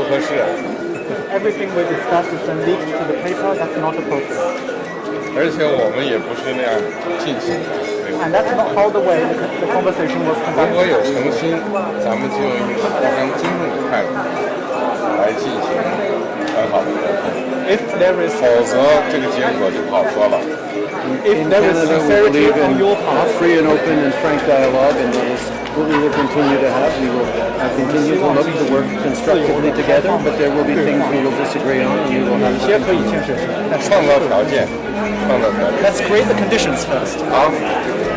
不合适。而且我们也不是那样进行的。如果有诚心，咱们就用互相尊重的态度来进行，很好。的沟通。否则，这个结果就不好说了。Um, if in there Canada, sincerity we on your part. Free and open and frank dialogue, and that is what we will continue to have. We will continue to look to work constructively together, but there will be things we will disagree on, and we will have to. That's great. The conditions first. Um,